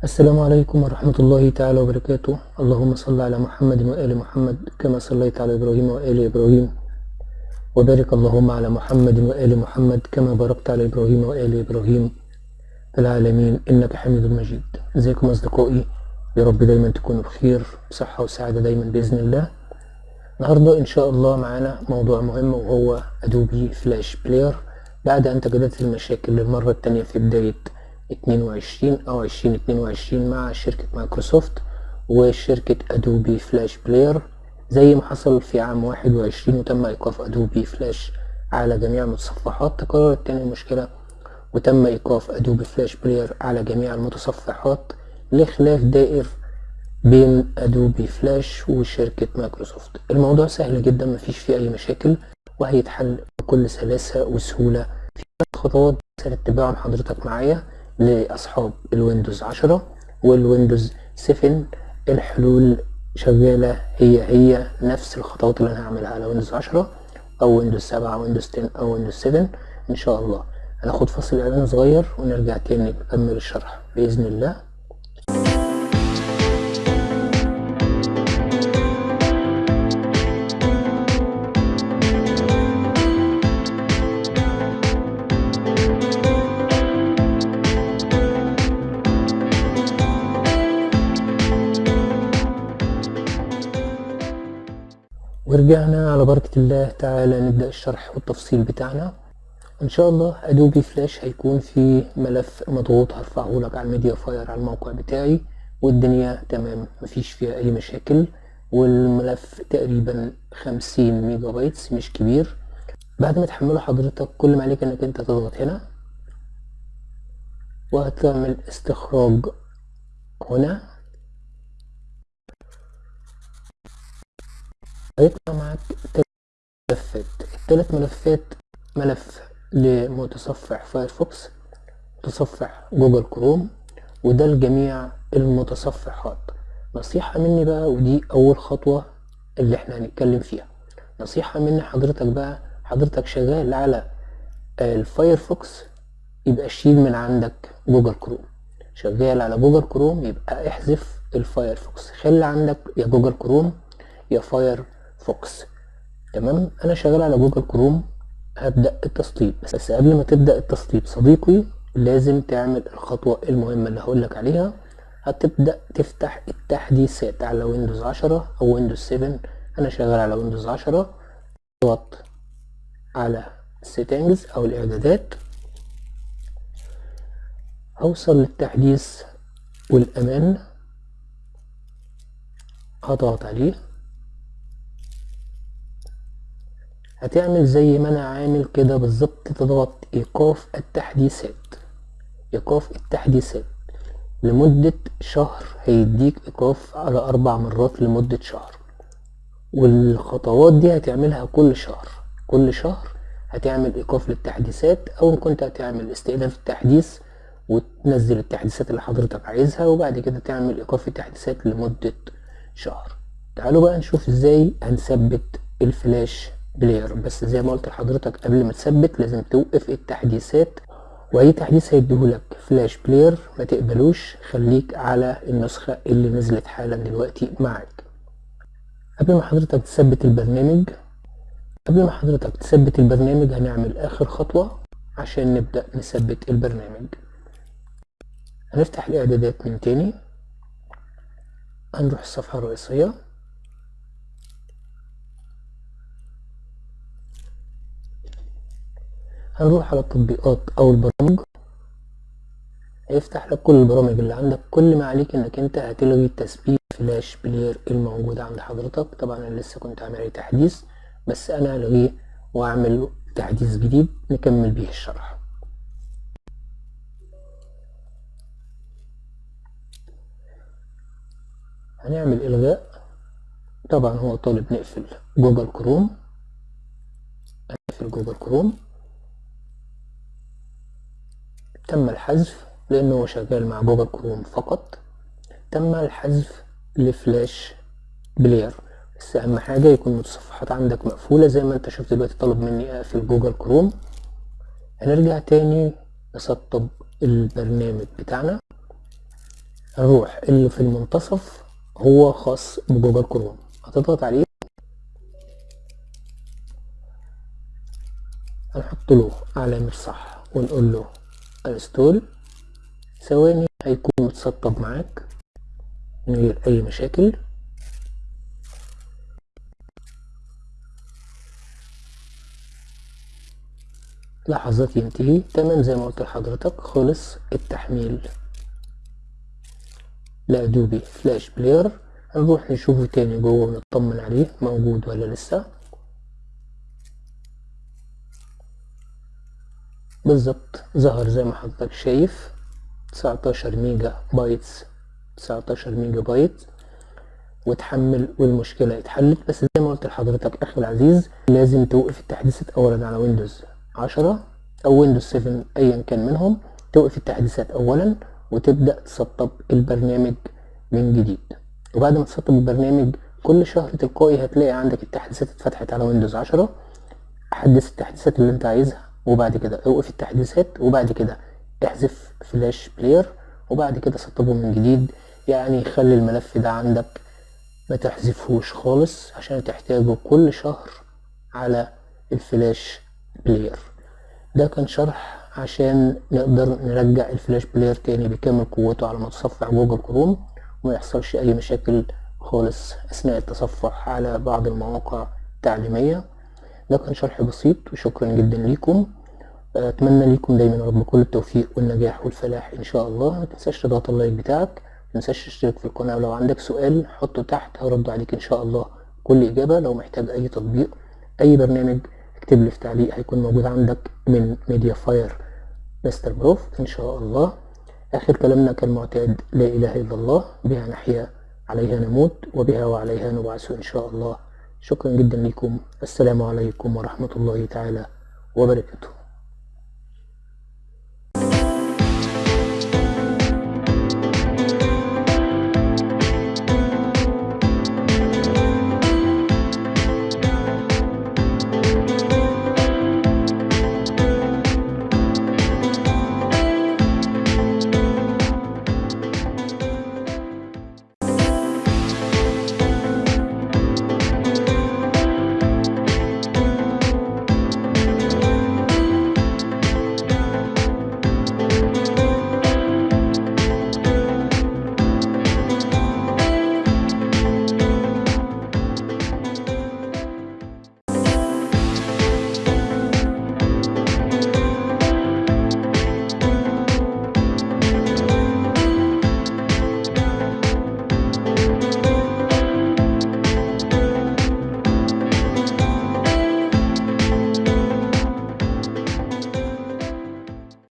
السلام عليكم ورحمة الله تعالى وبركاته. اللهم صل على محمد وآل محمد كما صليت على إبراهيم وآل إبراهيم. وبارك اللهم على محمد وآل محمد كما باركت على إبراهيم وآل إبراهيم في العالمين. إنك حميد مجيد. إزيكم أصدقائي؟ يا رب دايما تكونوا بخير بصحة وسعادة دايما بإذن الله. النهاردة إن شاء الله معانا موضوع مهم وهو Adobe Flash Player بعد أن تجددت المشاكل للمرة التانية في بداية 22 أو 2022 مع شركة مايكروسوفت وشركة Adobe Flash Player زي ما حصل في عام 21 وتم إيقاف Adobe Flash على جميع المتصفحات تكررت تاني المشكلة وتم إيقاف Adobe Flash Player على جميع المتصفحات لخلاف دائر بين Adobe Flash وشركة مايكروسوفت. الموضوع سهل جدا مفيش فيه أي مشاكل وهيتحل بكل سلاسة وسهولة. في خطوات سنتبعهم حضرتك معايا. لأصحاب ال Windows 10 وال Windows 7 الحلول شغالة هي هي نفس الخطوات اللي أنا هعملها على Windows 10 أو Windows 7 أو Windows 10 أو Windows 7 إن شاء الله. هناخد فاصل إعلان صغير ونرجع تاني نكمل الشرح بإذن الله. ورجعنا على بركة الله تعالى نبدأ الشرح والتفصيل بتاعنا. إن شاء الله Adobe Flash هيكون في ملف مضغوط هرفعه لك على ال MediaFire على الموقع بتاعي والدنيا تمام مفيش فيها أي مشاكل. والملف تقريبا خمسين megabytes مش كبير. بعد ما تحمله حضرتك كل ما عليك إنك أنت تضغط هنا وهتعمل استخراج هنا. هيطلع معاك تلات ملفات. التلات ملفات ملف لمتصفح Firefox متصفح Google Chrome وده لجميع المتصفحات. نصيحة مني بقى ودي أول خطوة اللي إحنا هنتكلم فيها. نصيحة مني حضرتك بقى حضرتك شغال على ال Firefox يبقى شيل من عندك Google Chrome. شغال على Google Chrome يبقى احذف ال Firefox. خلي عندك يا Google Chrome يا Firefox تمام؟ أنا شغال على Google Chrome هبدأ التسطيب. بس قبل ما تبدأ التسطيب صديقي لازم تعمل الخطوة المهمة اللي هقولك عليها. هتبدأ تفتح التحديثات على Windows عشرة أو Windows seven أنا شغال على Windows عشرة. أضغط على ال settings أو الإعدادات. هوصل للتحديث والأمان. هضغط عليه. هتعمل زي ما أنا عامل كده بالظبط تضغط إيقاف التحديثات. إيقاف التحديثات. لمدة شهر هيديك إيقاف على أربع مرات لمدة شهر. والخطوات دي هتعملها كل شهر. كل شهر هتعمل إيقاف للتحديثات أو كنت هتعمل استئناف التحديث وتنزل التحديثات اللي حضرتك عايزها وبعد كده تعمل إيقاف التحديثات لمدة شهر. تعالوا بقى نشوف إزاي هنثبت ال Flash Player بس زي ما قلت لحضرتك قبل ما تثبت لازم توقف التحديثات وأي تحديث هيديهولك Flash Player ما تقبلوش خليك على النسخة اللي نزلت حالا دلوقتي معاك. قبل ما حضرتك تثبت البرنامج قبل ما حضرتك تثبت البرنامج هنعمل آخر خطوة عشان نبدأ نثبت البرنامج. هنفتح الإعدادات من تاني هنروح الصفحة الرئيسية. هنروح على التطبيقات أو البرامج. هيفتح لك كل البرامج اللي عندك. كل ما عليك إنك أنت هتلغي تثبيت Flash Player الموجود عند حضرتك. طبعا أنا لسه كنت عامل عليه تحديث بس أنا هلغيه وأعمل تحديث جديد نكمل بيه الشرح. هنعمل إلغاء. طبعا هو طالب نقفل Google Chrome. نقفل Google Chrome. تم الحذف لأنه شغال مع Google Chrome فقط. تم الحذف ل Flash Player. بس أهم حاجة يكون المتصفحات عندك مقفولة زي ما أنت شفت دلوقتي طلب مني أقفل Google Chrome. هنرجع تاني نسطب البرنامج بتاعنا. الروح اللي في المنتصف هو خاص ب Google Chrome. هتضغط عليه. هنحط له علامة صح ونقول له install ثواني هيكون متسطب معاك من غير أي مشاكل. لحظات ينتهي تمام زي ما قلت لحضرتك خلص التحميل. ل Adobe Flash Player هنروح نشوفه تاني جوه ونطمن عليه موجود ولا لسه. بالظبط ظهر زي ما حضرتك شايف 19 megabytes 19 ميجا بايت. وتحمل والمشكلة اتحلت. بس زي ما قلت لحضرتك أخي العزيز لازم توقف التحديثات أولا على Windows 10 أو Windows 7 أيا كان منهم. توقف التحديثات أولا وتبدأ تسطب البرنامج من جديد. وبعد ما تسطب البرنامج كل شهر تلقائي هتلاقي عندك التحديثات اتفتحت على Windows 10 حدث التحديثات اللي أنت عايزها. وبعد كده اوقف التحديثات وبعد كده احذف Flash Player وبعد كده سطبه من جديد. يعني خلي الملف ده عندك ما تحذفهوش خالص عشان تحتاجه كل شهر على ال Flash Player ده كان شرح عشان نقدر نرجع ال Flash Player تاني بكامل قوته على متصفح Google Chrome وما يحصلش أي مشاكل خالص أثناء التصفح على بعض المواقع التعليمية. ده كان شرح بسيط وشكرا جدا ليكم. أتمنى ليكم دايما رب كل التوفيق والنجاح والفلاح إن شاء الله. ما تنساش تضغط ال like بتاعك ما تنساش تشترك في القناة ولو عندك سؤال حطه تحت هرد عليك إن شاء الله كل إجابة. لو محتاج أي تطبيق أي برنامج اكتب لي في تعليق هيكون موجود عندك من MediaFire مستر بروف إن شاء الله. آخر كلامنا كالمعتاد لا إله إلا الله بها نحيا عليها نموت وبها وعليها نبعث إن شاء الله. شكرا جدا لكم. السلام عليكم ورحمة الله تعالى وبركاته.